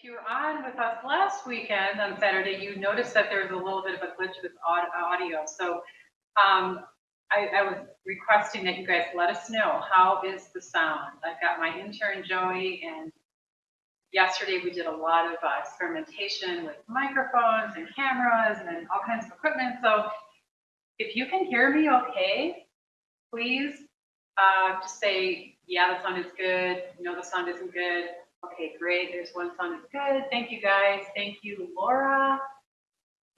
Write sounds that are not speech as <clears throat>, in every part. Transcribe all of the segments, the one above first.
if you were on with us last weekend on Saturday, you noticed that there was a little bit of a glitch with audio. So um, I, I was requesting that you guys let us know, how is the sound? I've got my intern Joey and yesterday we did a lot of uh, experimentation with microphones and cameras and all kinds of equipment. So if you can hear me okay, please uh, just say, yeah, the sound is good. No, the sound isn't good. Okay, great. There's one song is good. Thank you guys. Thank you, Laura.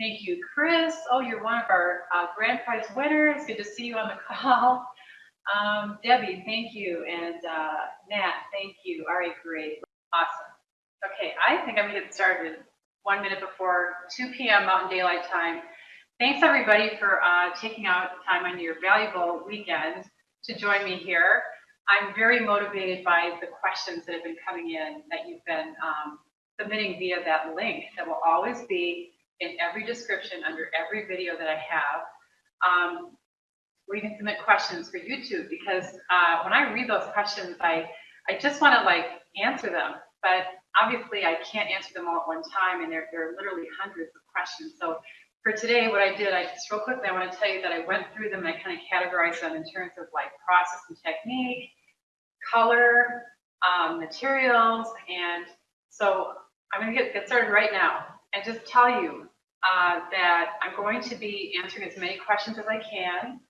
Thank you, Chris. Oh, you're one of our uh, grand prize winners. Good to see you on the call. Um, Debbie, thank you. And uh, Nat, thank you. All right, great. Awesome. Okay, I think I'm going to get started one minute before 2 p.m. Mountain Daylight Time. Thanks, everybody, for uh, taking out time on your valuable weekend to join me here. I'm very motivated by the questions that have been coming in that you've been um, submitting via that link that will always be in every description under every video that I have. Um, or you can submit questions for YouTube because uh, when I read those questions, I, I just want to like answer them, but obviously I can't answer them all at one time and there, there are literally hundreds of questions. So for today, what I did, I just real quickly, I want to tell you that I went through them and I kind of categorized them in terms of like process and technique, color, um, materials, and so I'm going to get, get started right now and just tell you uh, that I'm going to be answering as many questions as I can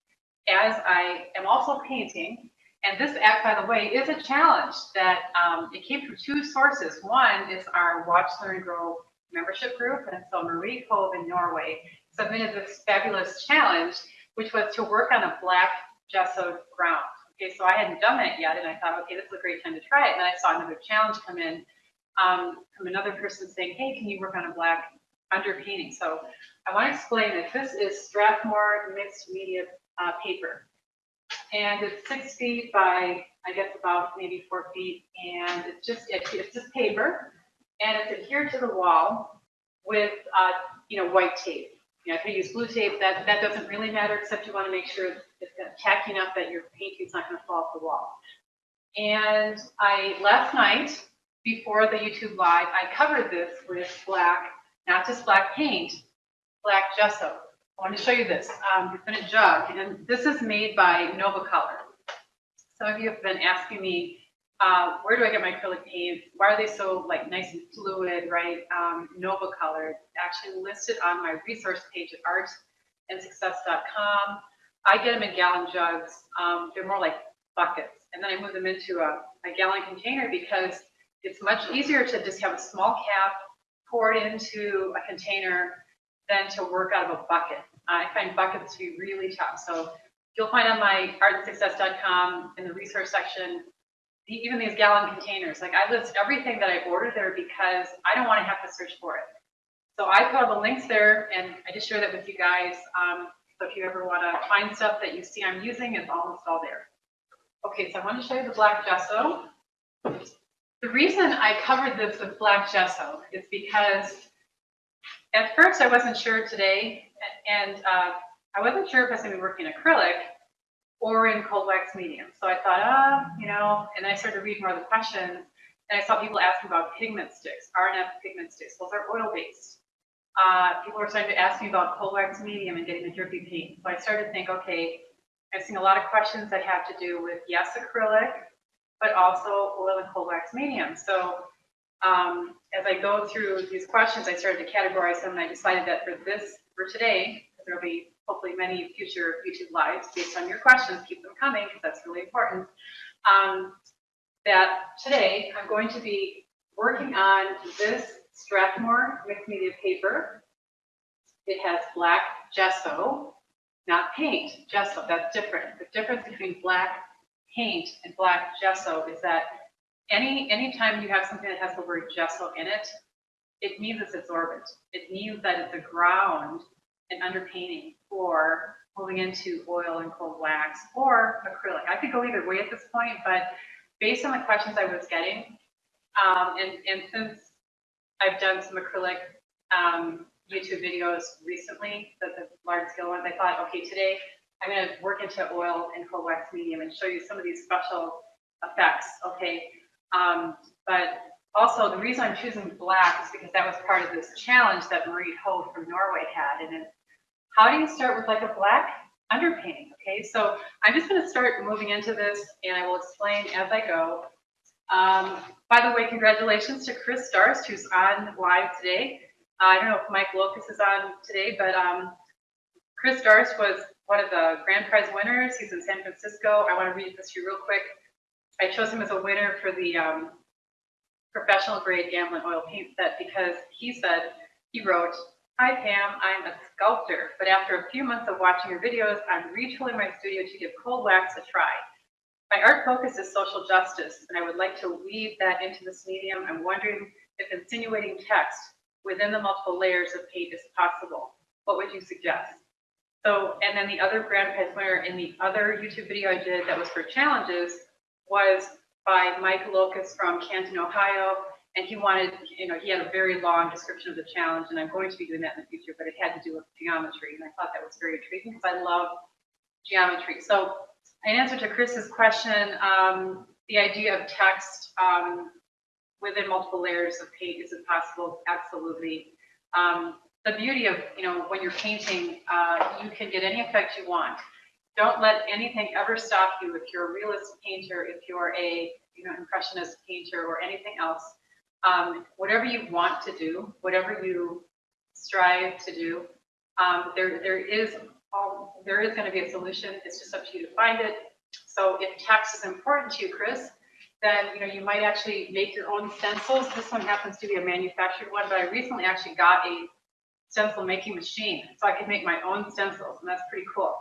as I am also painting. And this act, by the way, is a challenge that um, it came from two sources. One is our Watch, Learn, Grow membership group. And so Marie Cove in Norway submitted this fabulous challenge, which was to work on a black gessoed ground. Okay, so I hadn't done that yet, and I thought, okay, this is a great time to try it. And then I saw another challenge come in um, from another person saying, hey, can you work on a black underpainting? So I want to explain that this is Strathmore mixed media uh, paper. And it's six feet by, I guess, about maybe four feet. And it's just, it's just paper and it's adhered to the wall with, uh, you know, white tape. You know, if you use blue tape, that, that doesn't really matter, except you want to make sure it's tacky enough that your painting's not going to fall off the wall. And I, last night, before the YouTube live, I covered this with black, not just black paint, black gesso. I want to show you this. Um, it's in a jug, and this is made by Nova Color. Some of you have been asking me uh, where do I get my acrylic paints? Why are they so like nice and fluid, right? Um, Nova Color, actually listed on my resource page at artandsuccess.com. I get them in gallon jugs. Um, they're more like buckets. And then I move them into a, a gallon container because it's much easier to just have a small cap, poured into a container than to work out of a bucket. I find buckets to be really tough. So you'll find on my artandsuccess.com in the resource section even these gallon containers. Like I list everything that I ordered there because I don't want to have to search for it. So I put all the links there and I just share that with you guys. Um, so if you ever want to find stuff that you see I'm using, it's almost all there. Okay, so I want to show you the black gesso. The reason I covered this with black gesso is because at first I wasn't sure today, and uh, I wasn't sure if I was going to be working acrylic, or in cold wax medium. So I thought, ah, you know, and I started reading more of the questions, and I saw people asking about pigment sticks, R&F pigment sticks. Those are oil-based. Uh, people were starting to ask me about cold wax medium and getting the drippy paint. So I started to think, okay, I've seen a lot of questions that have to do with, yes, acrylic, but also oil and cold wax medium. So um, as I go through these questions, I started to categorize them, and I decided that for this, for today, there'll be hopefully many future YouTube lives based on your questions. Keep them coming because that's really important. Um, that today I'm going to be working on this Strathmore mixed media paper. It has black gesso, not paint, gesso, that's different. The difference between black paint and black gesso is that any anytime you have something that has the word gesso in it, it means it's absorbent. It means that it's a ground and underpainting or moving into oil and cold wax or acrylic. I could go either way at this point, but based on the questions I was getting, um, and, and since I've done some acrylic um, YouTube videos recently, the, the large scale ones, I thought, okay, today I'm going to work into oil and cold wax medium and show you some of these special effects, okay? Um, but also, the reason I'm choosing black is because that was part of this challenge that Marie Ho from Norway had. And it's, how do you start with like a black underpainting? Okay, so I'm just gonna start moving into this and I will explain as I go. Um, by the way, congratulations to Chris Darst, who's on live today. Uh, I don't know if Mike Locus is on today, but um, Chris Darst was one of the grand prize winners. He's in San Francisco. I want to read this to you real quick. I chose him as a winner for the um, professional grade Gamblin oil paint set because he said, he wrote, Hi Pam, I'm a sculptor, but after a few months of watching your videos, I'm retooling my studio to give cold wax a try. My art focus is social justice, and I would like to weave that into this medium. I'm wondering if insinuating text within the multiple layers of paint is possible. What would you suggest? So, and then the other grand prize winner in the other YouTube video I did that was for challenges was by Mike Locus from Canton, Ohio. And he wanted, you know, he had a very long description of the challenge, and I'm going to be doing that in the future, but it had to do with geometry. And I thought that was very intriguing because I love geometry. So in answer to Chris's question, um, the idea of text um, within multiple layers of paint, is possible? Absolutely. Um, the beauty of, you know, when you're painting, uh, you can get any effect you want. Don't let anything ever stop you if you're a realist painter, if you're a, you know, impressionist painter or anything else. Um, whatever you want to do, whatever you strive to do, um, there, there is all, there is going to be a solution. It's just up to you to find it. So if text is important to you, Chris, then you know you might actually make your own stencils. This one happens to be a manufactured one, but I recently actually got a stencil making machine, so I could make my own stencils, and that's pretty cool.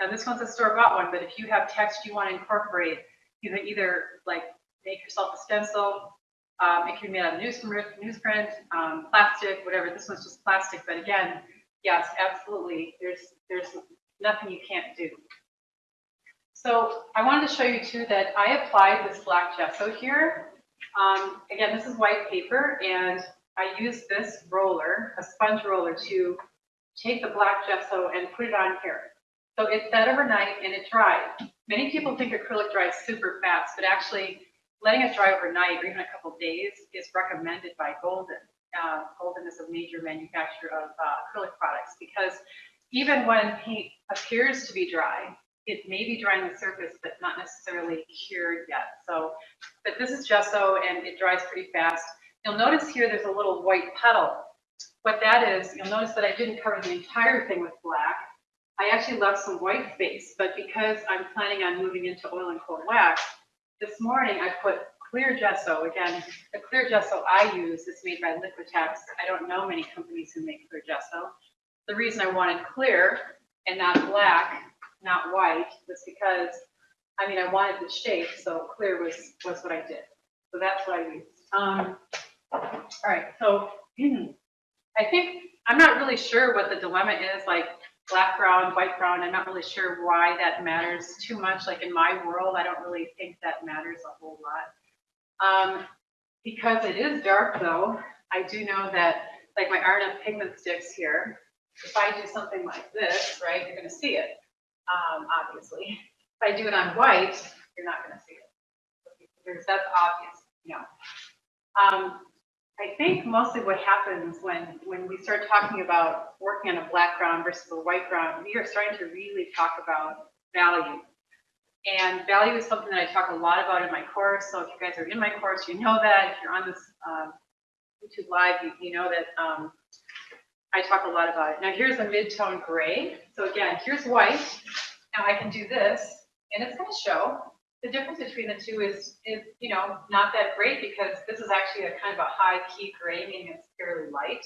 Now this one's a store-bought one, but if you have text you want to incorporate, you can either like make yourself a stencil. Um, it can be made out of newsprint, newsprint, um, plastic, whatever. This one's just plastic, but again, yes, absolutely. There's there's nothing you can't do. So I wanted to show you too that I applied this black gesso here. Um, again, this is white paper, and I used this roller, a sponge roller, to take the black gesso and put it on here. So it set overnight and it dried. Many people think acrylic dries super fast, but actually letting it dry overnight or even a couple days is recommended by Golden. Uh, Golden is a major manufacturer of uh, acrylic products because even when paint appears to be dry, it may be drying the surface, but not necessarily cured yet. So, but this is gesso and it dries pretty fast. You'll notice here there's a little white puddle. What that is, you'll notice that I didn't cover the entire thing with black. I actually left some white space, but because I'm planning on moving into oil and cold wax, this morning I put clear gesso. Again, the clear gesso I use is made by Liquitex. I don't know many companies who make clear gesso. The reason I wanted clear and not black, not white, was because, I mean, I wanted the shape, so clear was, was what I did. So that's what I used. Um, all right, so <clears throat> I think, I'm not really sure what the dilemma is, like black ground, white brown. I'm not really sure why that matters too much. Like in my world, I don't really think that matters a whole lot. Um, because it is dark though, I do know that like my R&F pigment sticks here, if I do something like this, right, you're gonna see it, um, obviously. If I do it on white, you're not gonna see it. Because that's obvious, you know. Um, I think mostly what happens when, when we start talking about working on a black ground versus a white ground, we are starting to really talk about value. And value is something that I talk a lot about in my course. So if you guys are in my course, you know that. If you're on this um, YouTube Live, you, you know that um, I talk a lot about it. Now here's a mid-tone gray. So again, here's white. Now I can do this, and it's going to show. The difference between the two is, is, you know, not that great because this is actually a kind of a high key gray, meaning it's fairly light.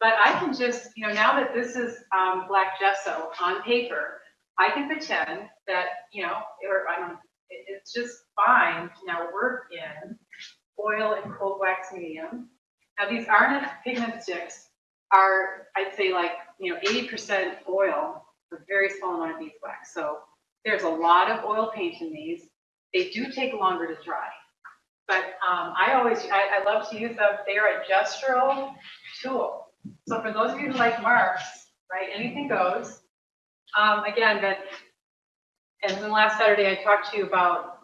But I can just, you know, now that this is um, black gesso on paper, I can pretend that, you know, or I don't, it, it's just fine to now work in oil and cold wax medium. Now these R&F pigment sticks are, I'd say like, you know, 80% oil, a very small amount of beeswax. So there's a lot of oil paint in these. They do take longer to dry. But um, I always, I, I love to use them. They are a gestural tool. So for those of you who like marks, right, anything goes. Um, again, that, and then last Saturday I talked to you about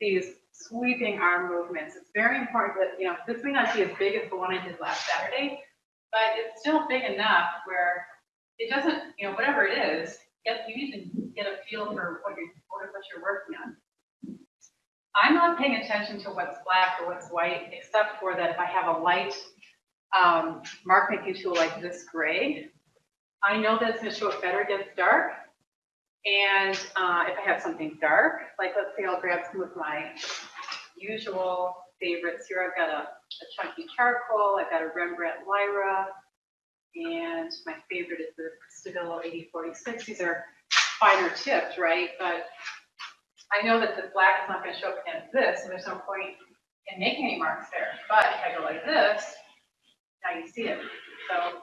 these sweeping arm movements. It's very important that, you know, this may not be as big as the one I did last Saturday, but it's still big enough where it doesn't, you know, whatever it is, you need to get a feel for what you're, what you're working on. I'm not paying attention to what's black or what's white, except for that if I have a light, um, mark making tool like this gray, I know that it's gonna show up better against dark. And, uh, if I have something dark, like let's say I'll grab some of my usual favorites here. I've got a, a chunky charcoal, I've got a Rembrandt Lyra, and my favorite is the Stabilo 8046. These are finer tipped, right? But I know that the black is not gonna show up against this, and there's no point in making any marks there. But if I go like this, now you see it. So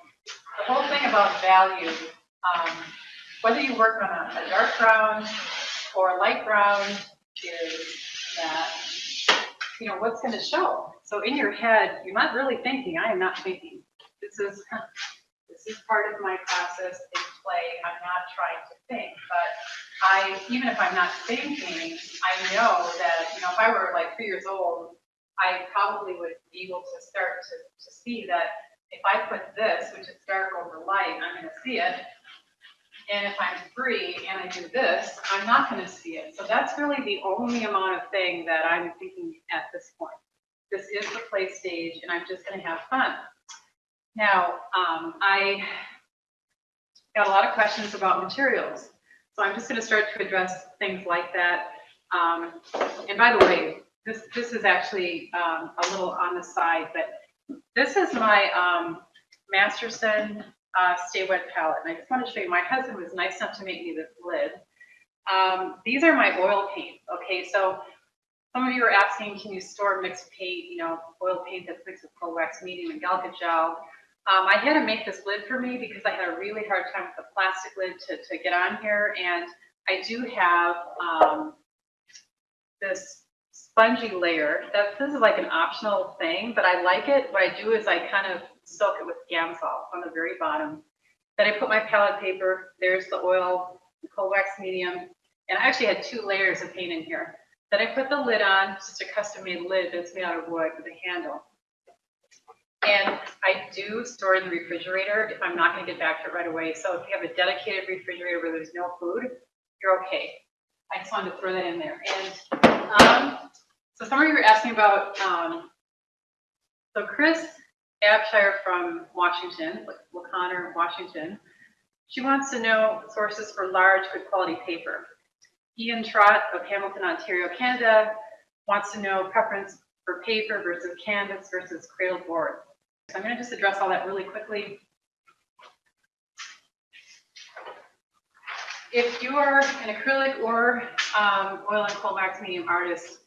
the whole thing about value, um, whether you work on a, a dark brown or a light brown, is that, you know, what's gonna show? So in your head, you're not really thinking, I am not thinking. This is, <laughs> this is part of my process in play. I'm not trying to think, but I, even if I'm not thinking, I know that, you know, if I were like three years old, I probably would be able to start to, to see that if I put this, which is dark over light, I'm gonna see it. And if I'm free and I do this, I'm not gonna see it. So that's really the only amount of thing that I'm thinking at this point. This is the play stage and I'm just gonna have fun. Now, um, I got a lot of questions about materials. So I'm just gonna start to address things like that. Um, and by the way, this, this is actually, um, a little on the side, but this is my, um, Masterson, uh, Stay Wet palette. And I just want to show you, my husband was nice enough to make me this lid. Um, these are my oil paints, okay? So some of you are asking, can you store mixed paint, you know, oil paint that's mixed with cold wax medium and Galkyd gel? Um, I had to make this lid for me because I had a really hard time with the plastic lid to, to get on here. And I do have, um, this spongy layer. That, this is like an optional thing, but I like it. What I do is I kind of soak it with Gamsol on the very bottom. Then I put my palette paper, there's the oil, the cold wax medium, and I actually had two layers of paint in here. Then I put the lid on, just a custom made lid that's made out of wood with a handle. And I do store in the refrigerator if I'm not gonna get back to it right away. So if you have a dedicated refrigerator where there's no food, you're okay. I just wanted to throw that in there. And, um, so some of you were asking about, um, so Chris Abshire from Washington, La Conner, Washington, she wants to know sources for large, good quality paper. Ian Trott of Hamilton, Ontario, Canada, wants to know preference for paper versus canvas versus cradle board. So I'm going to just address all that really quickly. If you are an acrylic or um, oil and cold wax medium artist,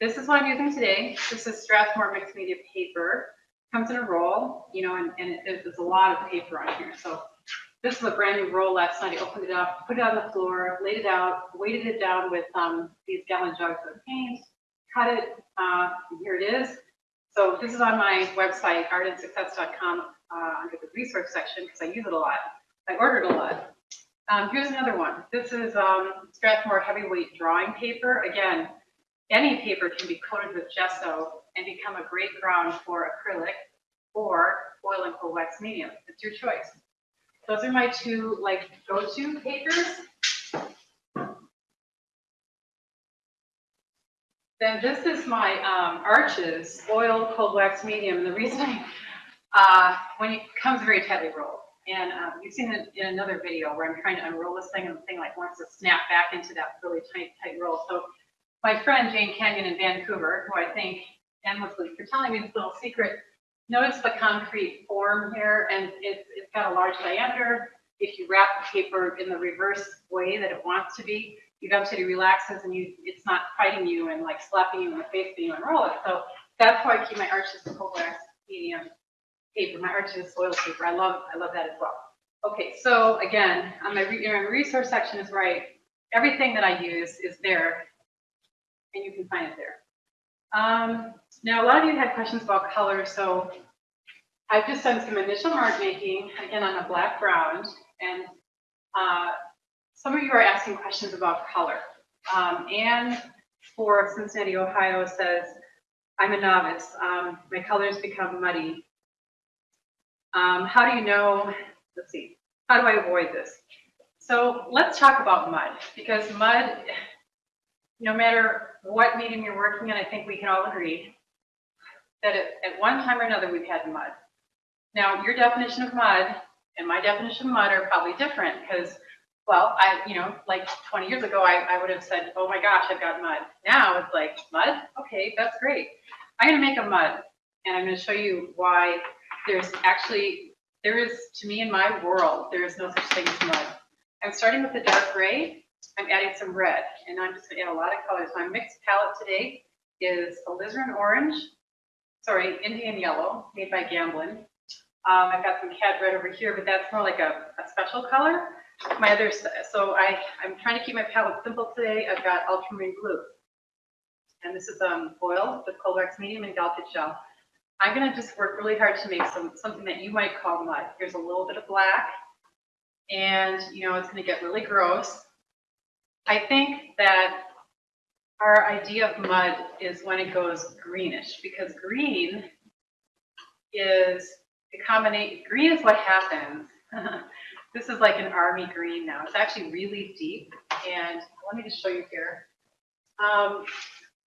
this is what I'm using today. This is Strathmore mixed media paper. Comes in a roll, you know, and, and it- there's a lot of paper on here. So this is a brand new roll last night. I opened it up, put it on the floor, laid it out, weighted it down with um, these gallon jugs of paint, cut it, uh, here it is. So this is on my website, artandsuccess.com, uh, under the resource section, because I use it a lot. I ordered a lot. Um, here's another one. This is um, Strathmore heavyweight drawing paper. Again, any paper can be coated with gesso and become a great ground for acrylic or oil and cold wax medium. It's your choice. Those are my two like go-to papers. Then this is my um, arches, oil, cold wax medium. And the reason I, <laughs> uh, when it comes very tightly rolled. And um, you've seen it in another video where I'm trying to unroll this thing and the thing like wants to snap back into that really tight, tight roll. So my friend Jane Kenyon in Vancouver, who I thank endlessly for telling me this little secret, notice the concrete form here and it's, it's got a large diameter. If you wrap the paper in the reverse way that it wants to be, eventually relaxes and you, it's not fighting you and like slapping you in the face when you unroll it. So that's why I keep my arches cold wax medium paper, my arches oil paper. I love, I love that as well. Okay, so again, on my, re- resource section is right. Everything that I use is there and you can find it there. Um, now, a lot of you had questions about color, so I've just done some initial mark making, again, on a black ground, and uh, some of you are asking questions about color. Um, Anne for Cincinnati, Ohio says, I'm a novice. Um, my colors become muddy. Um, how do you know, let's see, how do I avoid this? So let's talk about mud because mud, no matter what medium you're working in, I think we can all agree that at, at one time or another, we've had mud. Now, your definition of mud and my definition of mud are probably different because, well, I, you know, like 20 years ago, I, I would have said, oh my gosh, I've got mud. Now it's like, mud? Okay, that's great. I'm going to make a mud and I'm going to show you why there's actually, there is, to me in my world, there is no such thing as mud. I'm starting with the dark gray. I'm adding some red and I'm just going to add a lot of colors. My mixed palette today is alizarin orange, sorry, Indian yellow made by Gamblin. Um, I've got some cad red over here, but that's more like a, a special color. My other, so I, I'm trying to keep my palette simple today. I've got ultramarine blue. And this is um, oil with cold wax medium and Galkyd gel. I'm gonna just work really hard to make some, something that you might call mud. Here's a little bit of black. And, you know, it's gonna get really gross. I think that our idea of mud is when it goes greenish, because green is the combination, green is what happens. <laughs> this is like an army green now. It's actually really deep. And let me just show you here. Um,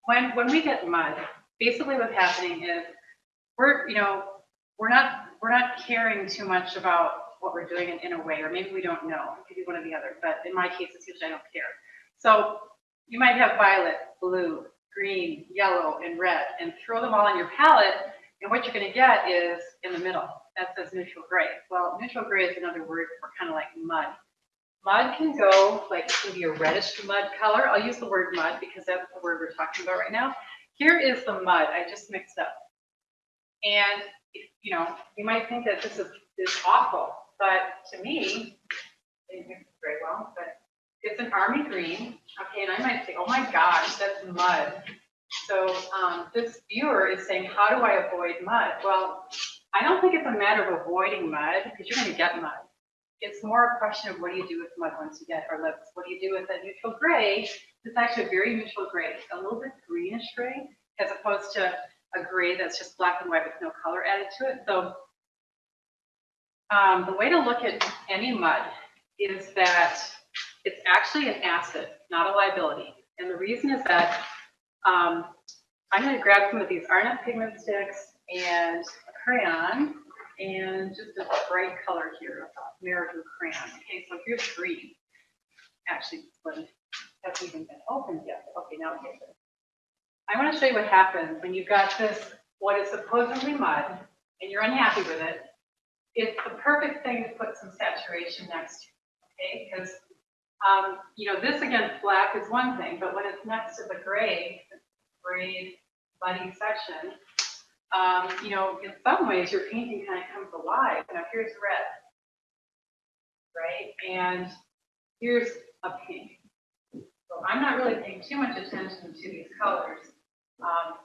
when, when we get mud, basically what's happening is we're, you know, we're not, we're not caring too much about what we're doing in, in a way, or maybe we don't know. It could be one or the other, but in my case, it's usually I don't care. So you might have violet, blue, green, yellow, and red, and throw them all on your palette, and what you're gonna get is in the middle. That says neutral gray. Well, neutral gray is another word for kind of like mud. Mud can go, like, it can be a reddish mud color. I'll use the word mud because that's the word we're talking about right now. Here is the mud I just mixed up. And, you know, you might think that this is, is awful, but to me, it didn't mix it very well, but it's an army green. Okay, and I might say, oh my gosh, that's mud. So um, this viewer is saying, how do I avoid mud? Well, I don't think it's a matter of avoiding mud because you're going to get mud. It's more a question of what do you do with mud once you get, or let's, what do you do with that neutral gray? It's actually a very neutral gray, a little bit greenish gray, as opposed to a gray that's just black and white with no color added to it. So um, the way to look at any mud is that it's actually an asset, not a liability. And the reason is that um, I'm going to grab some of these R&F pigment sticks and crayon and just a bright color here, a Marabou crayon. Okay, so here's green. Actually, one hasn't even been opened yet. Okay, now it. I want to show you what happens when you've got this, what is supposedly mud, and you're unhappy with it. It's the perfect thing to put some saturation next to, okay? Because um, you know, this against black is one thing, but when it's next to the gray, gray muddy section, um, you know, in some ways your painting kind of comes alive. Now here's red, right? And here's a pink. So I'm not really paying too much attention to these colors. Um,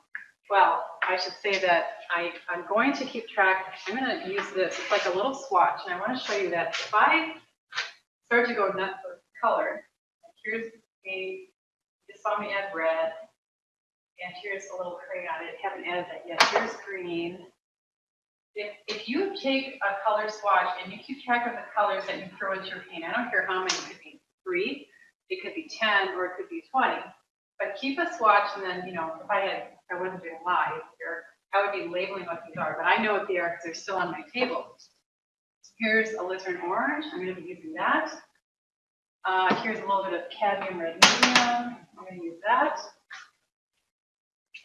well, I should say that I, I'm going to keep track. I'm going to use this. It's like a little swatch, and I want to show you that if I start to go nuts with color. Here's me, you saw me add red. And here's a little crayon. I haven't added that yet. Here's green. If, if you take a color swatch and you keep track of the colors that you throw into your paint, I don't care how many, it could be three, it could be 10, or it could be 20. But keep a swatch and then, you know, if I had, I wasn't doing live here, I would be labeling what these are, but I know what they are because they're still on my table. Here's alizarin orange. I'm going to be using that. Uh, here's a little bit of cadmium red medium. I'm going to use that.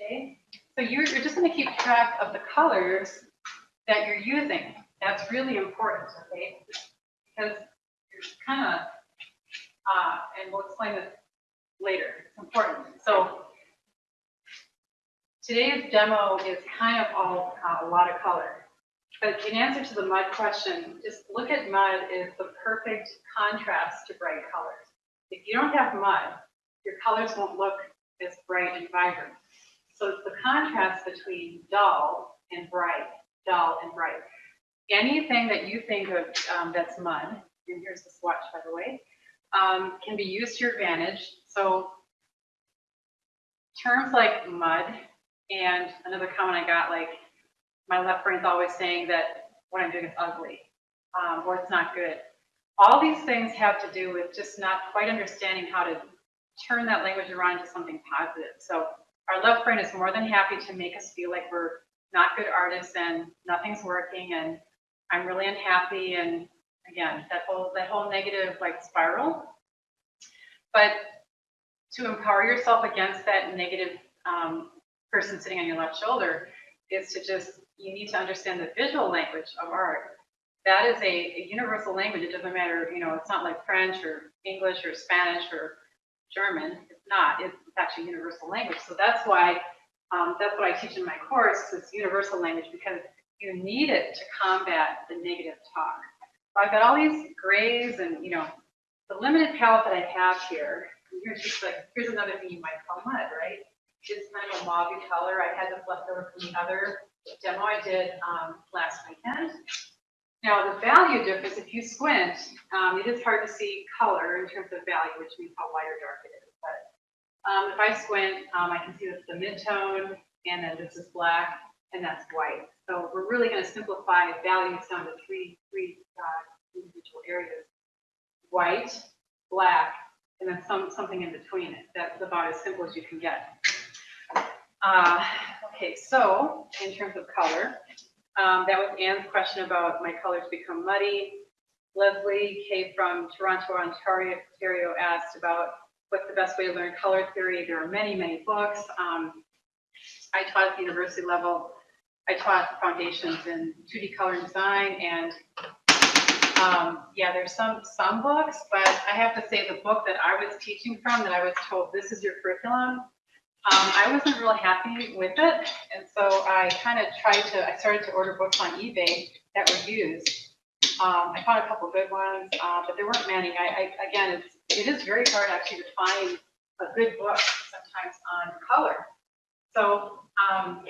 Okay, so you're, you're just going to keep track of the colors that you're using. That's really important, okay? Because you're kind of, uh, and we'll explain this later. It's important. So today's demo is kind of all uh, a lot of color. But in answer to the mud question, just look at mud as the perfect contrast to bright colors. If you don't have mud, your colors won't look as bright and vibrant. So it's the contrast between dull and bright, dull and bright. Anything that you think of um, that's mud, and here's the swatch, by the way, um, can be used to your advantage. So terms like mud and another comment I got, like, my left brain's always saying that what I'm doing is ugly, um, or it's not good. All these things have to do with just not quite understanding how to turn that language around into something positive. So our left brain is more than happy to make us feel like we're not good artists and nothing's working and I'm really unhappy and again, that whole that whole negative like spiral. But to empower yourself against that negative um, person sitting on your left shoulder is to just you need to understand the visual language of art. That is a, a universal language. It doesn't matter, you know, it's not like French or English or Spanish or German. Not. It's, it's actually universal language. So that's why um, that's what I teach in my course. Is universal language because you need it to combat the negative talk. So I've got all these grays and you know the limited palette that I have here. Here's just like here's another thing you might call mud, right? It's kind of a mauve color. I had this left over from the other demo I did um, last weekend. Now, the value difference, if you squint, um, it is hard to see color in terms of value, which means how light or dark it is. Um, if I squint, um, I can see this the mid-tone, and then this is black, and that's white. So we're really going to simplify values down to three, three uh, individual areas. White, black, and then some, something in between it. That's about as simple as you can get. Uh, okay, so in terms of color, um, that was Anne's question about my colors become muddy. Leslie K from Toronto, Ontario asked about what's the best way to learn color theory. There are many, many books. Um, I taught at the university level. I taught foundations in 2D color and design, and um, yeah, there's some some books, but I have to say the book that I was teaching from, that I was told this is your curriculum, um, I wasn't real happy with it, and so I kind of tried to, I started to order books on eBay that were used. Um, I found a couple good ones, uh, but there weren't many. I, I, again, it's, it is very hard actually to find a good book sometimes on color. So, um,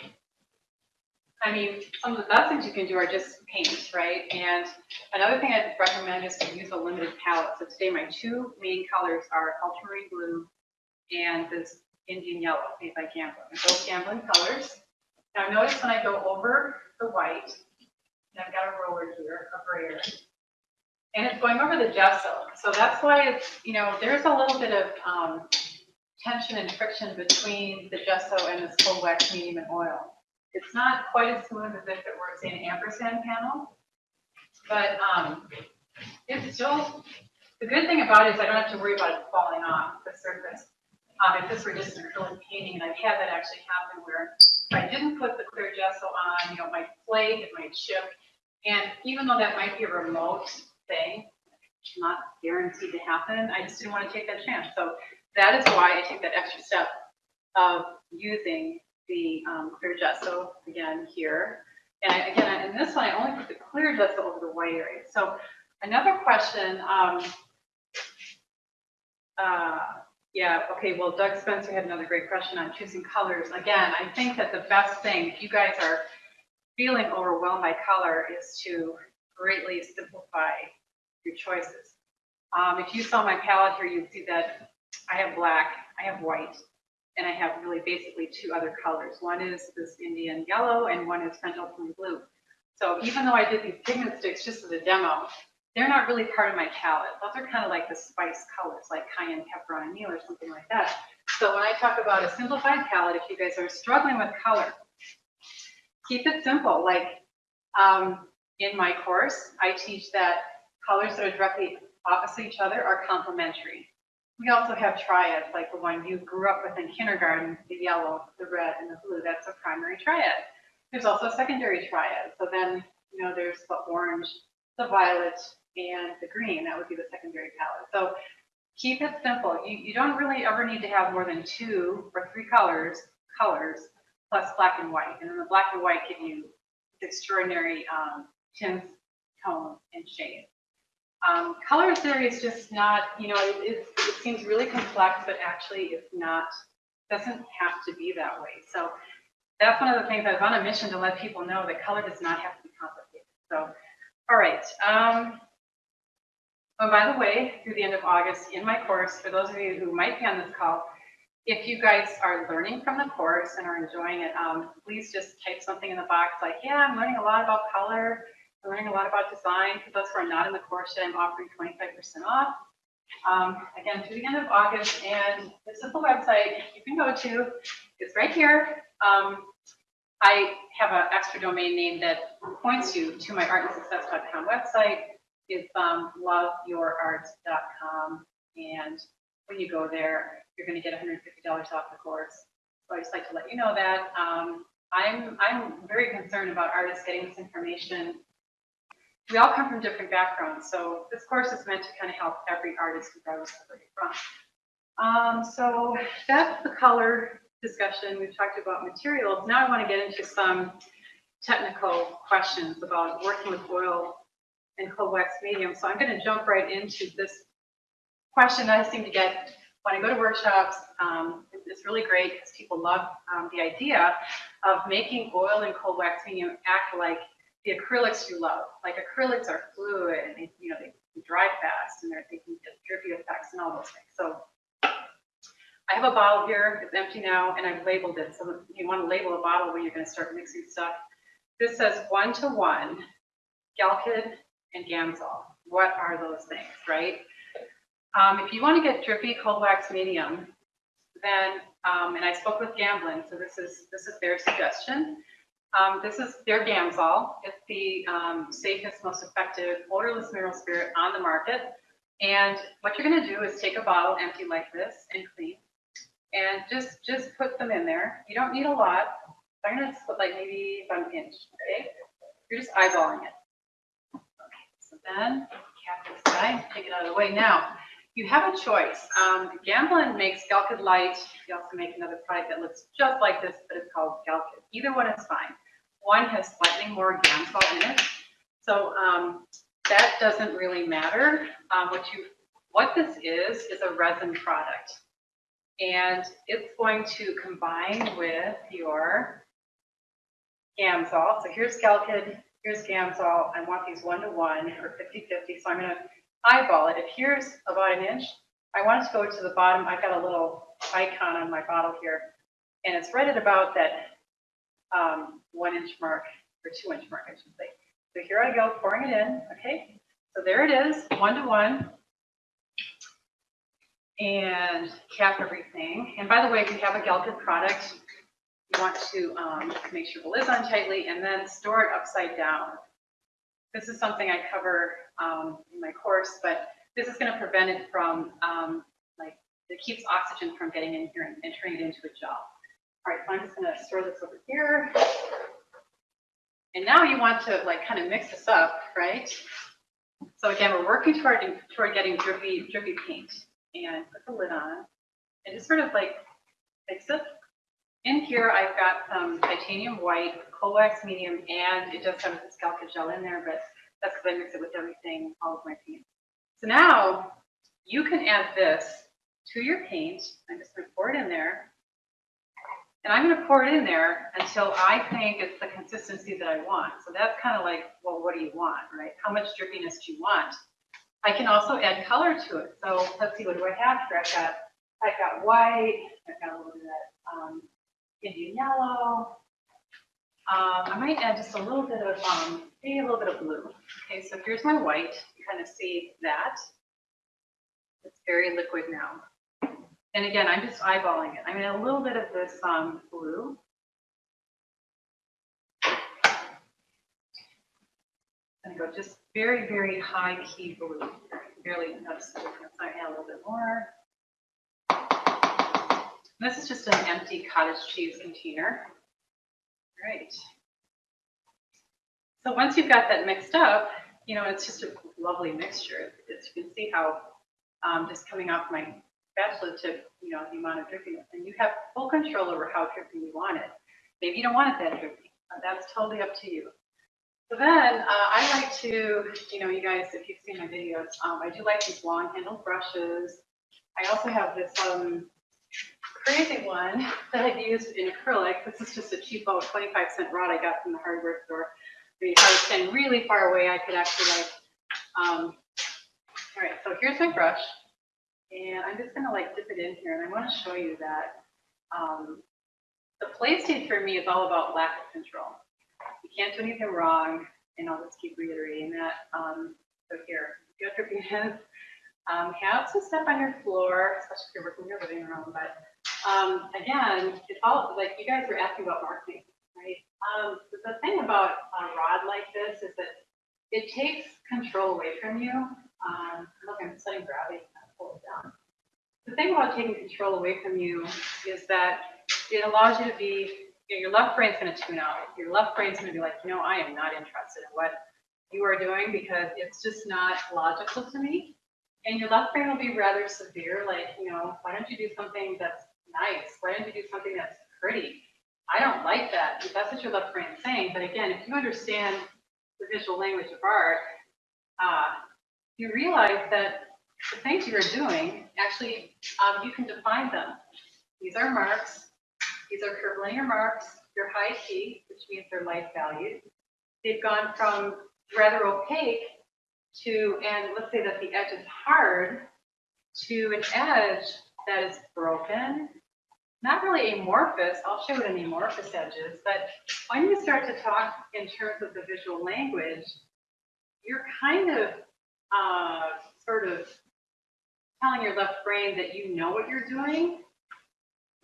I mean, some of the best things you can do are just paint, right? And another thing I'd recommend is to use a limited palette. So today my two main colors are ultramarine blue and this Indian yellow made by Gamblin. They're both Gamblin colors. Now notice when I go over the white, and I've got a roller here, a brayer, and it's going over the gesso. So that's why it's, you know, there's a little bit of um, tension and friction between the gesso and this cold wax medium and oil. It's not quite as smooth as if it were, say, an ampersand panel, but um, it's still, the good thing about it is I don't have to worry about it falling off the surface. Um, if this were just an acrylic painting, and I've had that actually happen where if I didn't put the clear gesso on, you know, it might flake, it might chip. And even though that might be a remote thing, not guaranteed to happen, I just didn't want to take that chance. So that is why I take that extra step of using the um, clear gesso again here. And again, in this one, I only put the clear gesso over the white area. So another question, um, uh, yeah, okay, well, Doug Spencer had another great question on choosing colors. Again, I think that the best thing, if you guys are feeling overwhelmed by color, is to greatly simplify your choices. Um, if you saw my palette here, you'd see that I have black, I have white, and I have really basically two other colors. One is this Indian yellow and one is ultramarine blue. So even though I did these pigment sticks just as a demo, they're not really part of my palette. Those are kind of like the spice colors, like cayenne pepper on a meal or something like that. So when I talk about a simplified palette, if you guys are struggling with color, keep it simple. Like um, in my course, I teach that colors that are directly opposite each other are complementary. We also have triads, like the one you grew up with in kindergarten, the yellow, the red, and the blue. That's a primary triad. There's also a secondary triad. So then, you know, there's the orange, the violet, and the green. That would be the secondary palette. So keep it simple. You, you don't really ever need to have more than two or three colors, colors, plus black and white. And then the black and white give you extraordinary um, tints, tone, and shade. Um, color theory is just not, you know, it, it, it seems really complex, but actually it's not, doesn't have to be that way. So that's one of the things I was on a mission to let people know that color does not have to be complicated. So, all right. Um, Oh, by the way, through the end of August in my course, for those of you who might be on this call, if you guys are learning from the course and are enjoying it, um, please just type something in the box like, yeah, I'm learning a lot about color. Learning a lot about design. For those who are not in the course yet, I'm offering 25% off. Um, again, through the end of August, and this is the website you can go to. It's right here. Um, I have an extra domain name that points you to my artandsuccess.com website. It's um, loveyourart.com. And when you go there, you're going to get $150 off the course. So I just like to let you know that. Um, I'm, I'm very concerned about artists getting this information. We all come from different backgrounds, so this course is meant to kind of help every artist regardless of where you're from. Um, so that's the color discussion. We've talked about materials. Now I want to get into some technical questions about working with oil and cold wax medium. So I'm going to jump right into this question that I seem to get when I go to workshops. Um, it's really great because people love um, the idea of making oil and cold wax medium act like the acrylics you love. Like acrylics are fluid and they, you know, they dry fast and they're, they can get drippy effects and all those things. So I have a bottle here, it's empty now, and I've labeled it. So you want to label a bottle when you're going to start mixing stuff. This says one to one, Galkyd and Gamsol. What are those things, right? Um, if you want to get drippy cold wax medium, then, um, and I spoke with Gamblin, so this is this is their suggestion. Um, this is their Gamsol. It's the um, safest, most effective odorless mineral spirit on the market. And what you're going to do is take a bottle empty like this and clean, and just just put them in there. You don't need a lot. I'm going to put like maybe about an inch. Okay, you're just eyeballing it. Okay, so then cap this guy, take it out of the way. Now you have a choice. Um, Gamblin makes Galkyd Light. They also make another product that looks just like this, but it's called Galkyd. Either one is fine. One has slightly more Gamsol in it, so um, that doesn't really matter. Um, what you, what this is, is a resin product, and it's going to combine with your Gamsol. So here's Galkyd, here's Gamsol. I want these one to one or 50-50, so I'm going to eyeball it. If here's about an inch, I want it to go to the bottom. I've got a little icon on my bottle here, and it's right at about that um, one inch mark or two inch mark, I should say. So here I go, pouring it in. Okay, so there it is, one to one. And cap everything. And by the way, if you have a Galkyd product, you want to um, make sure the lid's on tightly and then store it upside down. This is something I cover um, in my course, but this is going to prevent it from, um, like, it keeps oxygen from getting in here and entering it into a gel. All right, so I'm just to store this over here. And now you want to like kind of mix this up, right? So again, we're working toward, toward getting drippy, drippy paint and put the lid on and just sort of like mix it. In here, I've got some titanium white, cold wax medium, and it does have this Galkyd gel in there, but that's because I mix it with everything, all of my paint. So now you can add this to your paint. I'm just to pour it in there. And I'm going to pour it in there until I think it's the consistency that I want. So that's kind of like, well, what do you want, right? How much drippiness do you want? I can also add color to it. So let's see, what do I have here? I've got, I've got white, I've got a little bit of that um, Indian yellow. Um, I might add just a little bit of, um, maybe a little bit of blue. Okay, so here's my white. You kind of see that. It's very liquid now. And again, I'm just eyeballing it. I mean, a little bit of this um, blue. And go just very, very high key blue. Barely notice the difference. I add a little bit more. This is just an empty cottage cheese container. Great. So once you've got that mixed up, you know, it's just a lovely mixture. As you can see how um, just coming off my spatula tip, you know, the amount of drippiness. And you have full control over how drippy you want it. Maybe you don't want it that drippy. That's totally up to you. So then uh, I like to, you know, you guys, if you've seen my videos, um, I do like these long handled brushes. I also have this um, crazy one <laughs> that I've used in acrylic. This is just a cheap cheapo 25 cent rod I got from the hardware store. I mean, if I was standing really far away, I could actually like, um, all right, so here's my brush. And I'm just gonna like dip it in here and I wanna show you that, um, the play state for me is all about lack of control. You can't do anything wrong, and I'll just keep reiterating that. Um, so here, you have your hands, <laughs> um, have to step on your floor, especially if you're working in your living room, but, um, again, it's all, like, you guys were asking about mark making, right? Um, the thing about a rod like this is that it takes control away from you. Um, look, I'm setting gravity, pull it down. The thing about taking control away from you is that it allows you to be, you know, your left brain's gonna tune out. Your left brain's gonna be like, you know, I am not interested in what you are doing because it's just not logical to me. And your left brain will be rather severe, like, you know, why don't you do something that's nice? Why don't you do something that's pretty? I don't like that. That's what your left brain's saying. But again, if you understand the visual language of art, uh, you realize that the things you're doing, actually, um, you can define them. These are marks. These are curvilinear marks. They're high key, which means they're light valued. They've gone from rather opaque to, and let's say that the edge is hard, to an edge that is broken, not really amorphous. I'll show what an amorphous edges, but when you start to talk in terms of the visual language, you're kind of uh, sort of telling your left brain that you know what you're doing,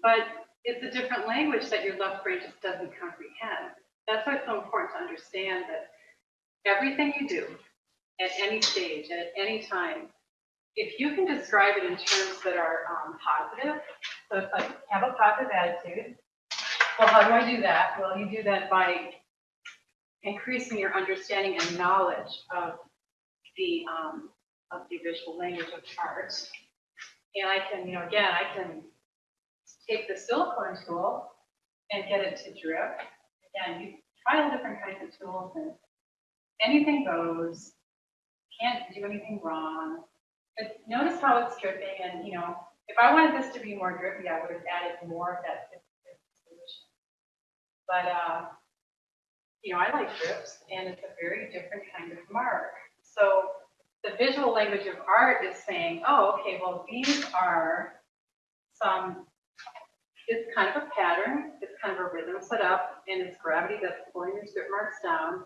but it's a different language that your left brain just doesn't comprehend. That's why it's so important to understand that everything you do at any stage, at any time, if you can describe it in terms that are um, positive, so it's like have a positive attitude. Well, how do I do that? Well, you do that by increasing your understanding and knowledge of the um, of the visual language of art. And I can, you know, again, I can take the silicone tool and get it to drip. Again, you try all different kinds of tools and anything goes. Can't do anything wrong. But notice how it's dripping and, you know, if I wanted this to be more drippy, I would have added more of that solution. But, uh, you know, I like drips and it's a very different kind of mark. So the visual language of art is saying, oh, okay, well, these are some, it's kind of a pattern, it's kind of a rhythm set up, and it's gravity that's pulling your strip marks down.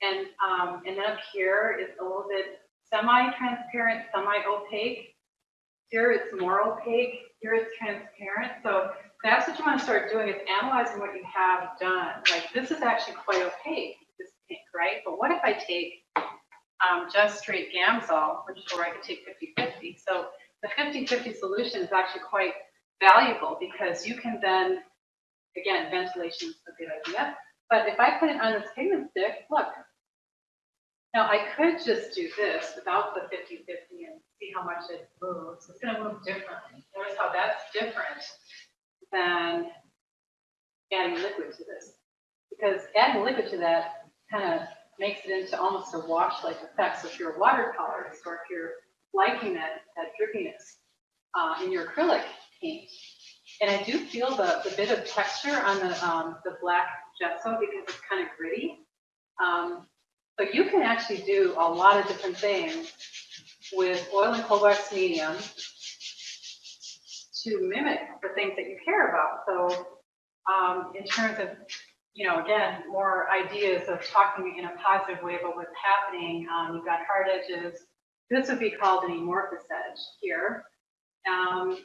And, um, and then up here, it's a little bit semi-transparent, semi-opaque. Here it's more opaque, here it's transparent. So that's what you want to start doing is analyzing what you have done. Like this is actually quite opaque, this pink, right? But what if I take um, just straight Gamsol, which or I could take 50-50. So the 50-50 solution is actually quite valuable because you can then, again, ventilation is a good idea. But if I put it on this pigment stick, look, now I could just do this without the 50-50 and see how much it moves. It's going to move differently. Notice how that's different than adding liquid to this. Because adding liquid to that kind of makes it into almost a wash-like effect. So if you're a watercolorist or if you're liking that, that drippiness uh, in your acrylic paint. And I do feel the, the bit of texture on the, um, the black gesso because it's kind of gritty. Um, but you can actually do a lot of different things with oil and cold wax medium to mimic the things that you care about. So um, in terms of, you know, again, more ideas of talking in a positive way about what's happening, um, you've got hard edges. This would be called an amorphous edge here. Um,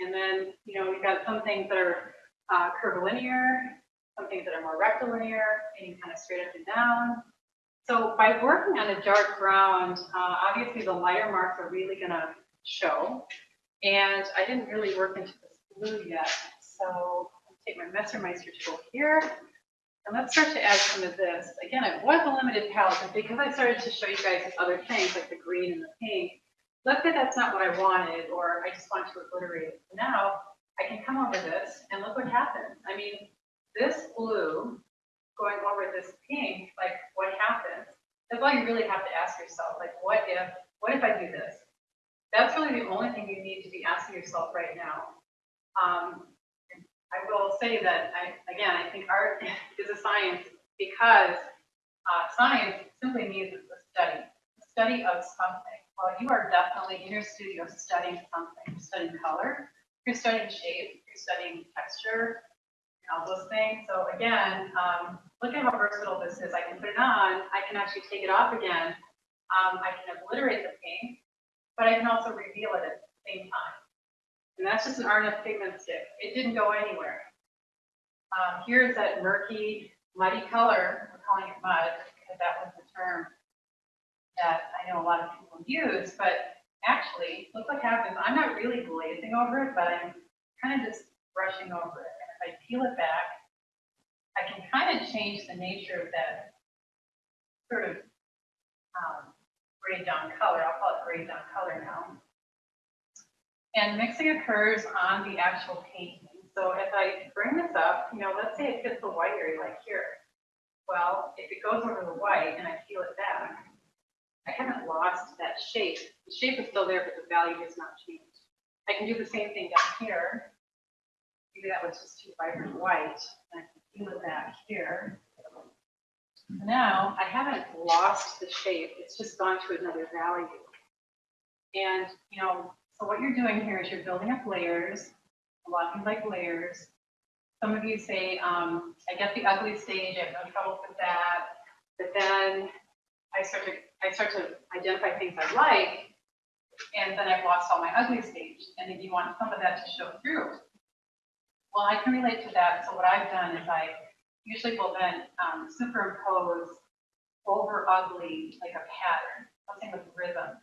and then, you know, we've got some things that are uh, curvilinear, some things that are more rectilinear, meaning kind of straight up and down. So by working on a dark ground, uh, obviously the lighter marks are really going to show. And I didn't really work into this blue yet. So I'll take my Messermeister tool here. And let's start to add some of this. Again, it was a limited palette, but because I started to show you guys other things like the green and the pink, let's say that's not what I wanted, or I just want to obliterate it. Now I can come over this and look what happens. I mean, this blue going over this pink, like what happens? That's all you really have to ask yourself. Like, what if, what if I do this? That's really the only thing you need to be asking yourself right now. Um, I will say that, I, again, I think art <laughs> is a science because uh, science simply means it's a study, a study of something. Well, you are definitely in your studio studying something, You're studying color, you're studying shape, you're studying texture, all those things. So again, um, look at how versatile this is. I can put it on, I can actually take it off again. Um, I can obliterate the paint, but I can also reveal it at the same time. And that's just an R&F pigment stick. It didn't go anywhere. Um, here's that murky, muddy color. We're calling it mud because that was the term that I know a lot of people use, but actually, look what happens. I'm not really glazing over it, but I'm kind of just brushing over it. And if I peel it back, I can kind of change the nature of that sort of um, grayed down color. I'll call it grayed down color now. And mixing occurs on the actual painting. So if I bring this up, you know, let's say it hits the white area like here. Well, if it goes over the white and I peel it back, I haven't lost that shape. The shape is still there, but the value has not changed. I can do the same thing down here. Maybe that was just too vibrant white. And I can peel it back here. Now, I haven't lost the shape. It's just gone to another value. And, you know, so what you're doing here is you're building up layers. A lot of you like layers. Some of you say, um, I get the ugly stage, I have no trouble with that. But then I start to, I start to identify things I like, and then I've lost all my ugly stage. And then you want some of that to show through. Well, I can relate to that. So what I've done is I usually will then um, superimpose over ugly like a pattern, something with rhythm,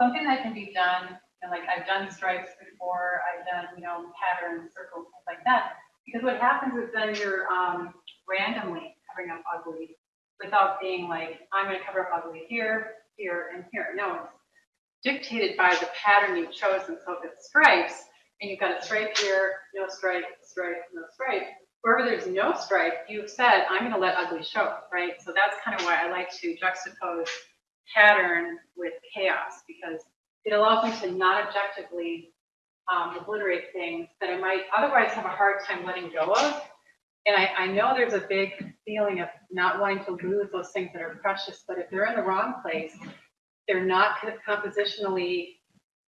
something that can be done. And like I've done stripes before, I've done you know patterns, circles, things like that. Because what happens is then you're um, randomly covering up ugly without being like I'm going to cover up ugly here, here, and here. No, it's dictated by the pattern you've chosen. So if it's stripes and you've got a stripe here, no stripe, stripe, no stripe, wherever there's no stripe, you've said, I'm going to let ugly show, right? So that's kind of why I like to juxtapose pattern with chaos because it allows me to not objectively um, obliterate things that I might otherwise have a hard time letting go of. And I, I know there's a big feeling of not wanting to lose those things that are precious, but if they're in the wrong place, they're not compositionally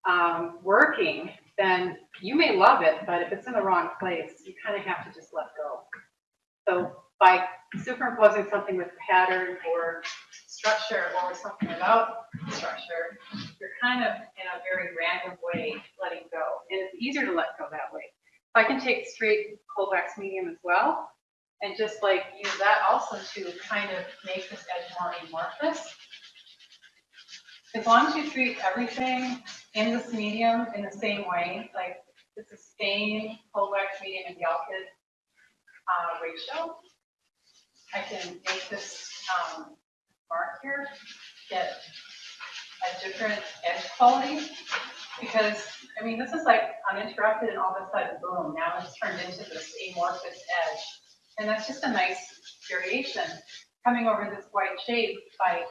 um, working, then you may love it, but if it's in the wrong place, you kind of have to just let go. So by superimposing something with pattern or structure or something about, structure, you're kind of in a very random way letting go. And it's easier to let go that way. I can take straight cold wax medium as well and just like use that also to kind of make this edge more amorphous. As long as you treat everything in this medium in the same way, like it's the same cold wax medium and Galkyd uh, ratio, I can make this um, mark here get a different edge quality because, I mean, this is like uninterrupted and all of a sudden, boom, now it's turned into this amorphous edge. And that's just a nice variation coming over this white shape by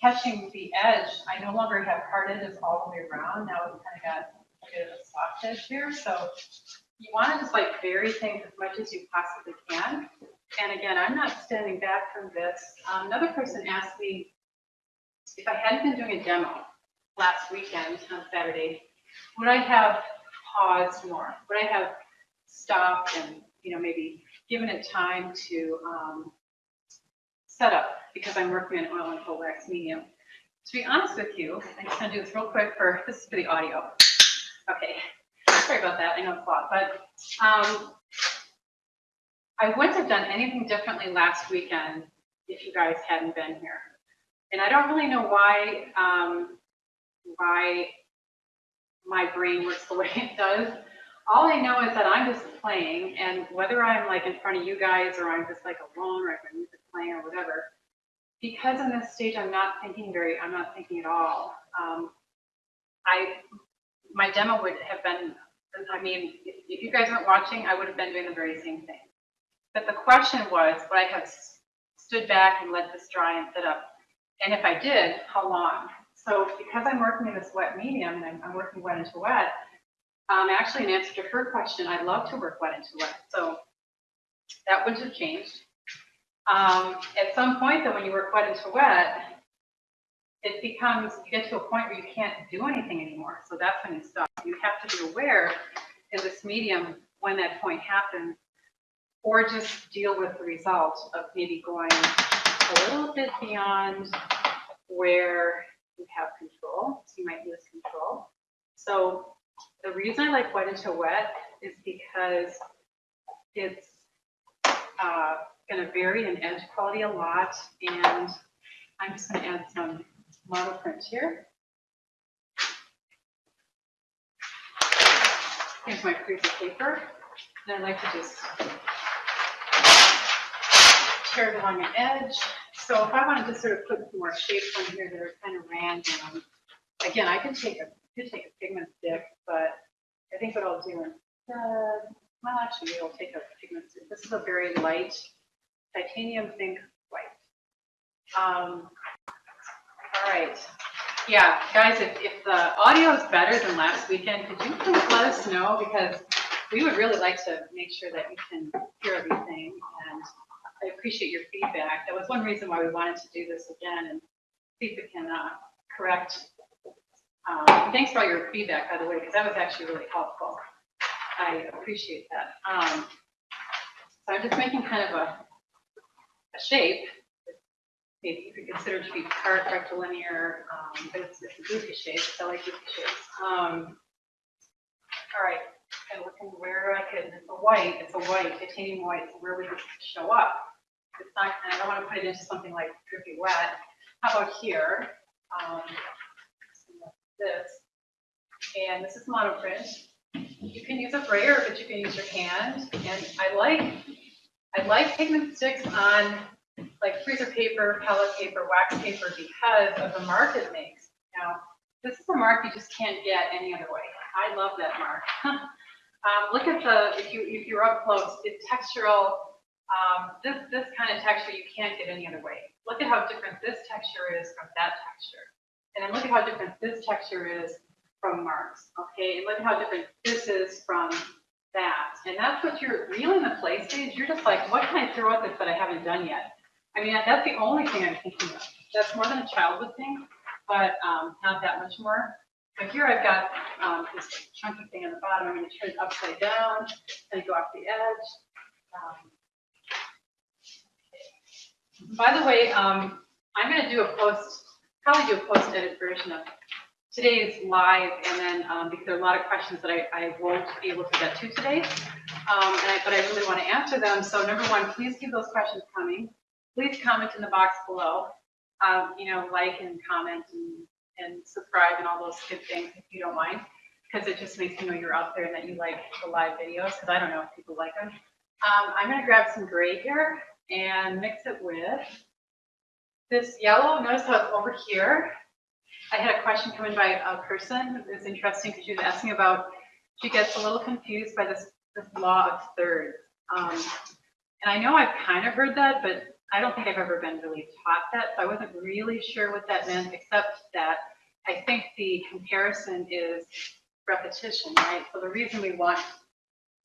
catching the edge. I no longer have hard edges all the way around. Now we've kind of got a bit of a soft edge here. So you want to just like vary things as much as you possibly can. And again, I'm not standing back from this. Um, another person asked me if I hadn't been doing a demo last weekend on Saturday, would I have paused more? Would I have stopped and, you know, maybe given it time to um, set up because I'm working in oil and cold wax medium? To be honest with you, I'm just gonna do this real quick for, <laughs> this is for the audio. Okay, sorry about that, I know it's a lot, but um, I wouldn't have done anything differently last weekend if you guys hadn't been here. And I don't really know why, um, why my brain works the <laughs> way it does. All I know is that I'm just playing, and whether I'm like in front of you guys or I'm just like alone or I have music playing or whatever, because in this stage I'm not thinking very, I'm not thinking at all. Um, I, my demo would have been, I mean, if you guys weren't watching, I would have been doing the very same thing. But the question was, would I have stood back and let this dry and sit up? And if I did, how long? So because I'm working in this wet medium and I'm, working wet into wet, um, actually in answer to her question, I love to work wet into wet. So that wouldn't have changed. Um, at some point though, when you work wet into wet, it becomes, you get to a point where you can't do anything anymore. So that's when you stop. You have to be aware in this medium when that point happens, or just deal with the result of maybe going a little bit beyond where you have control. So you might lose control. So the reason I like wet into wet is because it's uh, going to vary in edge quality a lot. And I'm just going to add some monoprint here. Here's my freezer paper. And I like to just it along an edge. So if I wanted to sort of put some more shapes on here that are kind of random, again, I can take a could take a pigment stick, but I think what I'll do instead, well, actually, I'll take a pigment stick. This is a very light titanium zinc white. Um, all right. Yeah, guys, if, if the audio is better than last weekend, could you please let us know? Because we would really like to make sure that you can hear everything. And I appreciate your feedback. That was one reason why we wanted to do this again and see if we can uh, correct. Um, thanks for all your feedback, by the way, because that was actually really helpful. I appreciate that. Um, so I'm just making kind of a, a shape maybe you could consider to be part rectilinear, um, but it's, it's a goofy shape, I like goofy shapes. Um, all right, and looking where I could, it's a white, it's a white, titanium white, so where would it show up? It's not, I don't want to put it into something like drippy wet. How about here? Um, this, and this is monoprint. You can use a brayer, but you can use your hand. And I like, I like pigment sticks on like freezer paper, pellet paper, wax paper because of the mark it makes. Now, this is a mark you just can't get any other way. I love that mark. <laughs> um, look at the, if you if you're up close, it's textural. Um, this this kind of texture you can't get any other way. Look at how different this texture is from that texture, and then look at how different this texture is from marks. Okay, and look at how different this is from that. And that's what you're really in the play stage. You're just like, what can I throw at this that I haven't done yet? I mean, that's the only thing I'm thinking of. That's more than a child would think, but um, not that much more. But here I've got um, this chunky thing on the bottom. I'm going to turn it upside down and go off the edge. Um, by the way, um, I'm going to do a post, probably do a post-edit version of today's live, and then um, because there are a lot of questions that I, I won't be able to get to today, um, I, but I really want to answer them. So number one, please keep those questions coming please comment in the box below. Um, you know, like and comment and, and subscribe and all those good things if you don't mind, because it just makes me know you're out there and that you like the live videos, because I don't know if people like them. Um, I'm going to grab some gray here and mix it with this yellow. Notice how it's over here. I had a question come in by a person. It was interesting because she was asking about, she gets a little confused by this, this law of thirds. Um, and I know I've kind of heard that, but I don't think I've ever been really taught that, so I wasn't really sure what that meant, except that I think the comparison is repetition, right? So the reason we want,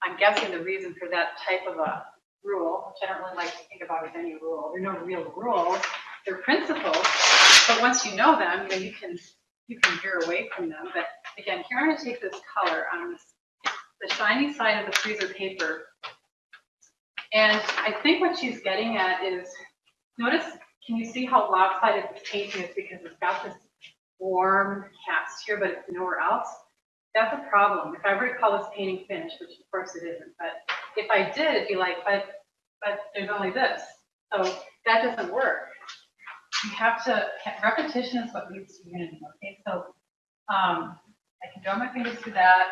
I'm guessing the reason for that type of a rule, which I don't really like to think about as any rule, there are no real rules, they're principles, but once you know them, then you can you can veer away from them. But again, here I'm going to take this color on this, the shiny side of the freezer paper and I think what she's getting at is, notice, can you see how lopsided this painting is because it's got this warm cast here, but it's nowhere else? That's a problem. If I were to call this painting finished, which of course it isn't, but if I did, it'd be like, but, but there's only this. So that doesn't work. You have to, repetition is what leads to unity, okay? So um, I can draw my fingers to that.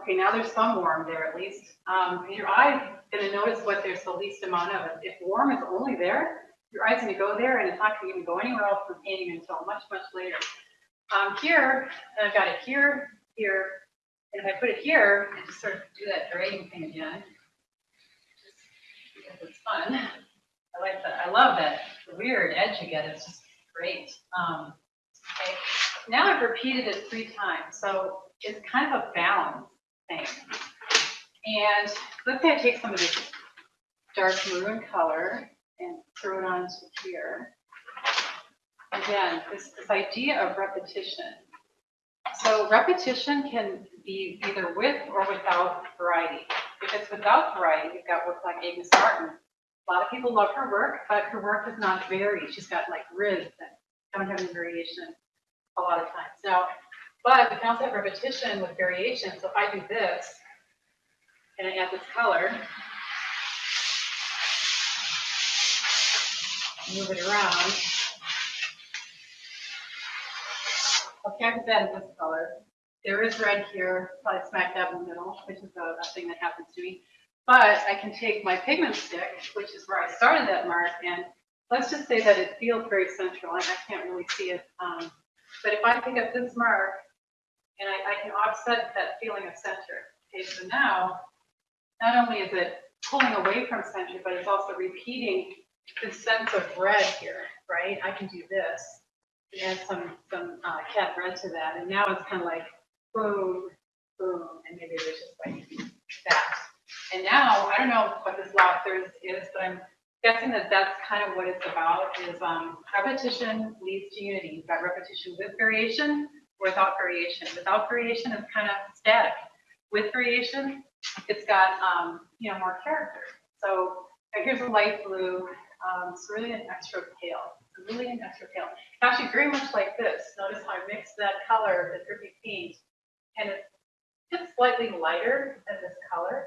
Okay, now there's some warm there at least. Um, your eye going to notice what there's the least amount of. If warm is only there, your eye's to go there and it's not to even go anywhere else from painting until much, much later. Um, here, I've got it here, here, and if I put it here and just sort of do that grading thing again, just because it's fun. I like that. I love that the weird edge you get. It's just great. Um, okay. Now I've repeated it three times, so it's kind of a balance thing. And let's say I take some of this dark maroon color and throw it onto here. again, this, this idea of repetition. So repetition can be either with or without variety. If it's without variety, you've got work like Agnes Martin. A lot of people love her work, but her work is not varied. She's got like ribs that don't have any variation a lot of times. Now, but we can also have repetition with variation. So if I do this and I add this color, move it around. Okay, I've added this color. There is red here, probably smack dab in the middle, which is a, a thing that happens to me. But I can take my pigment stick, which is where I started that mark, and let's just say that it feels very central, and I can't really see it. Um, but if I pick up this mark, and I, I can offset that feeling of center. Okay, so now, not only is it pulling away from center, but it's also repeating the sense of red here, right? I can do this, add some, some uh, cad red to that, and now it's kind of like boom, boom, and maybe there's just like that. And now, I don't know what this law of thirds is, but I'm guessing that that's kind of what it's about, is um, repetition leads to unity. Got repetition with variation, without variation. Without variation, it's kind of static. With variation, it's got, um, you know, more character. So here's a light blue, um, cerulean extra pale, cerulean extra pale. Actually, very much like this. Notice how I mixed that color, the drippy paint, and it's just slightly lighter than this color.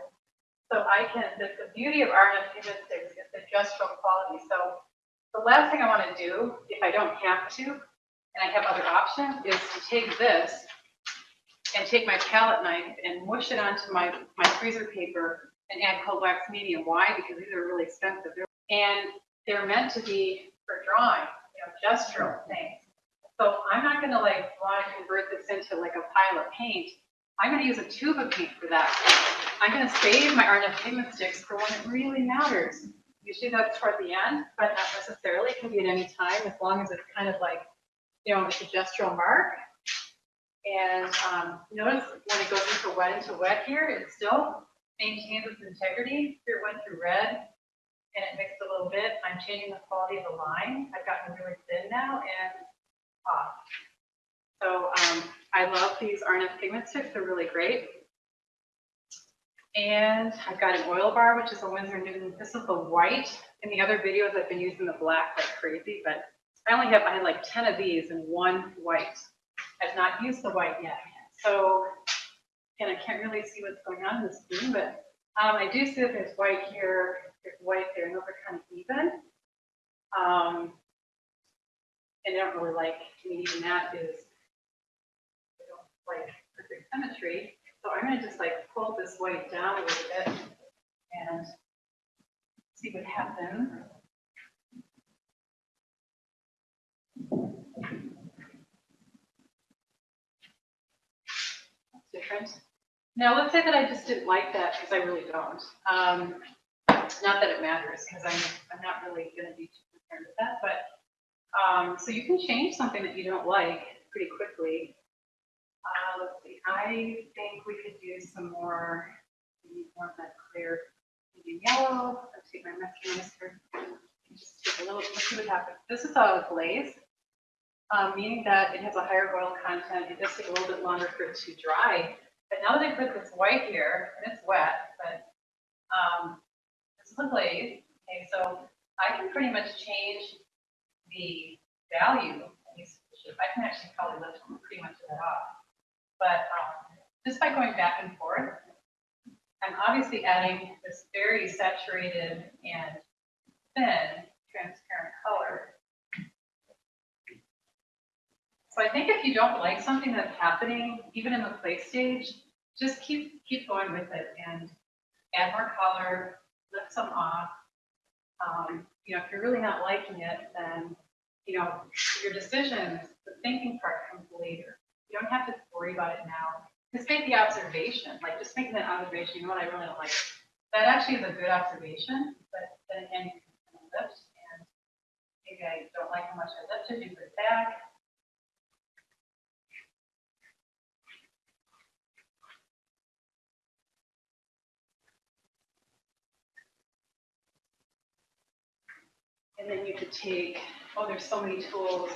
So I can, the, the beauty of R&F sticks is the gestural quality. So the last thing I want to do, if I don't have to, and I have other options, is to take this and take my palette knife and mush it onto my, my freezer paper and add cold wax medium. Why? Because these are really expensive. They're- And they're meant to be for drawing, you know, gestural things. So I'm not gonna like want to convert this into like a pile of paint. I'm gonna use a tube of paint for that. I'm gonna save my R&F pigment sticks for when it really matters. Usually that's toward the end, but not necessarily. It can be at any time, as long as it's kind of like, you know, it's a gestural mark. And um, notice when it goes into wet into wet here, it still maintains its integrity. Here it went through red and it mixed a little bit. I'm changing the quality of the line. I've gotten really thin now and off. So um, I love these R&F pigment sticks. They're really great. And I've got an oil bar, which is a Winsor Newton. This is the white. In the other videos, I've been using the black like crazy, but I only have, I had like 10 of these and one white. I've not used the white yet. So, and I can't really see what's going on in the screen, but um, I do see that there's white here, there's white there, and those are kind of even. Um, and I don't really like, to me, even that is, I don't like perfect symmetry. So I'm gonna just like pull this white down a little bit and see what happens. That's different. Now, let's say that I just didn't like that because I really don't. Um, not that it matters because I'm, I'm not really gonna be too concerned with that, but, um, so you can change something that you don't like pretty quickly. Uh, let's see, I think we could do some more, need more of that clear medium yellow. Let's take my Mexican mustard. Just take a little, let's see what happens. This is a glaze, um, meaning that it has a higher oil content. It does take a little bit longer for it to dry. But now that I put this white here, and it's wet, but, um, this is a glaze. Okay, so I can pretty much change the value. of I can actually probably lift pretty much of that off. But um, just by going back and forth, I'm obviously adding this very saturated and thin transparent color. So I think if you don't like something that's happening, even in the play stage, just keep, keep going with it and add more color, lift some off. Um, you know, if you're really not liking it, then, you know, your decisions, the thinking part comes later. You don't have to worry about it now. Just make the observation, like just making that observation, you know what, I really don't like. That actually is a good observation, but then again, you can lift and maybe I don't like how much I lifted, you put it back. And then you could take, oh, there's so many tools.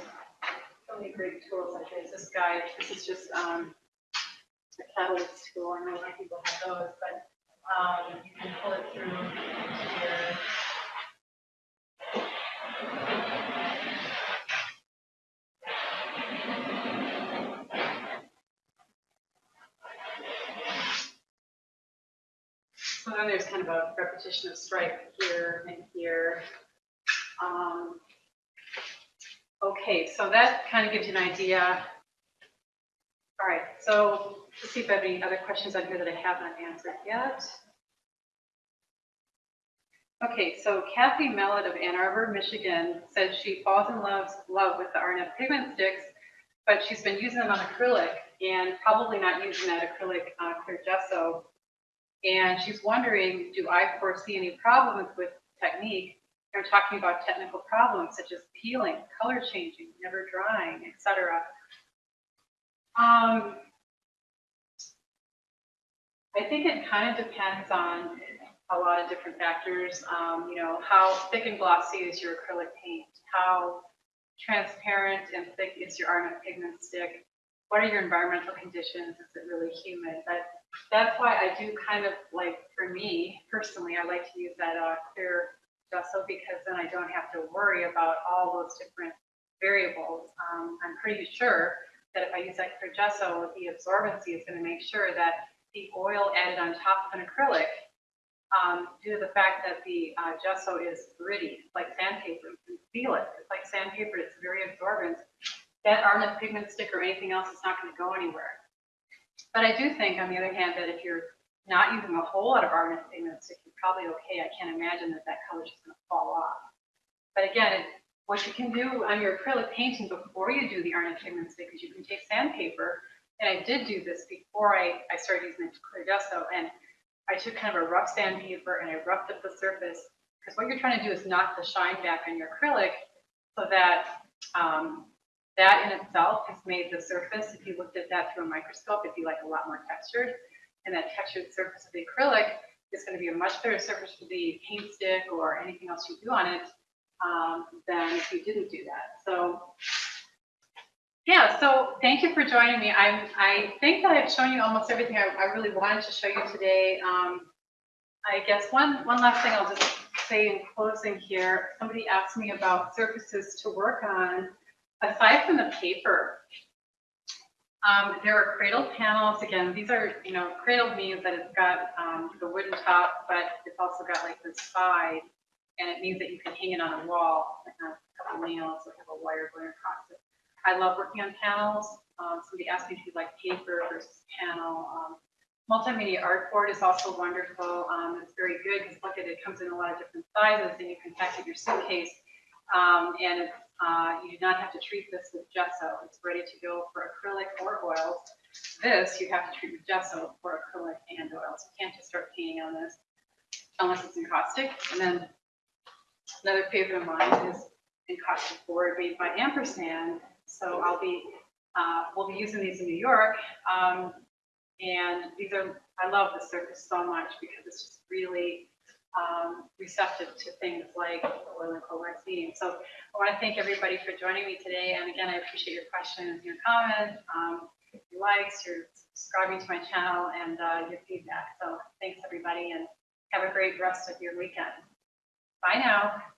So many great tools like this. This guide, this is just, um, a catalyst tool. I know a lot of people have those, but, um, you can pull it through here. So then there's kind of a repetition of stripe here and here. Um, Okay, so that kind of gives you an idea. All right, so let's see if I have any other questions on here that I haven't answered yet. Okay, so Kathy Mellett of Ann Arbor, Michigan, said she falls in love, love with the R&F pigment sticks, but she's been using them on acrylic and probably not using that acrylic uh, clear gesso. And she's wondering, do I foresee any problems with technique? Talking about technical problems such as peeling, color changing, never drying, etc. Um, I think it kind of depends on a lot of different factors. Um, you know, how thick and glossy is your acrylic paint? How transparent and thick is your R&F pigment stick? What are your environmental conditions? Is it really humid? That's why I do kind of like, for me personally, I like to use that uh, clear gesso because then I don't have to worry about all those different variables. Um, I'm pretty sure that if I use that clear gesso, the absorbency is going to make sure that the oil added on top of an acrylic, um, due to the fact that the uh, gesso is gritty, like sandpaper, you can feel it. It's like sandpaper, it's very absorbent. That R&F pigment stick or anything else is not going to go anywhere. But I do think, on the other hand, that if you're not using a whole lot of R&F pigment stick, probably okay. I can't imagine that that color is just going to fall off. But again, what you can do on your acrylic painting before you do the R&F pigments, is you can take sandpaper, and I did do this before I, I started using the clear gesso, and I took kind of a rough sandpaper and I roughed up the surface, because what you're trying to do is knock the shine back on your acrylic so that um, that in itself has made the surface, if you looked at that through a microscope, it'd be like a lot more textured and that textured surface of the acrylic is going to be a much better surface for the paint stick or anything else you do on it um, than if you didn't do that. So yeah, so thank you for joining me. I, I think that I've shown you almost everything I, I really wanted to show you today. Um, I guess one, one last thing I'll just say in closing here, somebody asked me about surfaces to work on aside from the paper. Um, there are cradle panels. Again, these are, you know, cradle means that it's got um, the wooden top, but it's also got like the side, and it means that you can hang it on a wall, a couple nails, or have a wire going across it. I love working on panels. Um, somebody asked me if you like paper versus panel. Um, multimedia art board is also wonderful. Um, it's very good because look at it, it comes in a lot of different sizes, and you can pack it in your suitcase. Um, and it's uh, you do not have to treat this with gesso. It's ready to go for acrylic or oils. This you have to treat with gesso for acrylic and oils. You can't just start painting on this unless it's encaustic. And then another favorite of mine is encaustic board made by Ampersand. So I'll be, uh, we'll be using these in New York. Um, and these are, I love the surface so much because it's just really um, receptive to things like oil and vaccine. So I want to thank everybody for joining me today. And again, I appreciate your questions, your comments, um, your likes, your subscribing to my channel, and uh, your feedback. So thanks, everybody, and have a great rest of your weekend. Bye now.